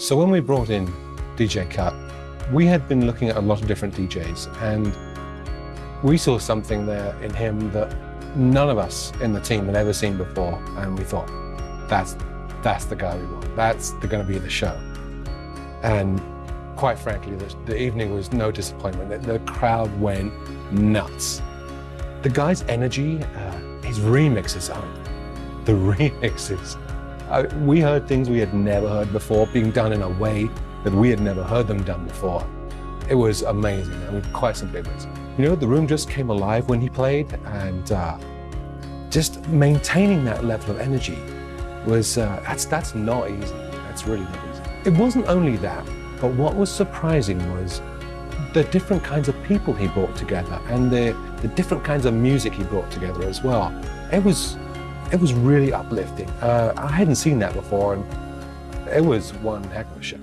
So when we brought in DJ Cut, we had been looking at a lot of different DJs and we saw something there in him that none of us in the team had ever seen before and we thought, that's, that's the guy we want. That's going to be the show. And quite frankly, the, the evening was no disappointment. The, the, crowd went nuts. The guy's energy, uh, his remixes, are the remixes. Uh, we heard things we had never heard before being done in a way that we had never heard them done before. It was amazing, I mean, quite simply amazing. You know, the room just came alive when he played and uh, just maintaining that level of energy was, uh, that's, that's not easy. That's really not easy. It wasn't only that, but what was surprising was the different kinds of people he brought together and the, the different kinds of music he brought together as well. It was, it was really uplifting. Uh, I hadn't seen that before and it was one heck of a show.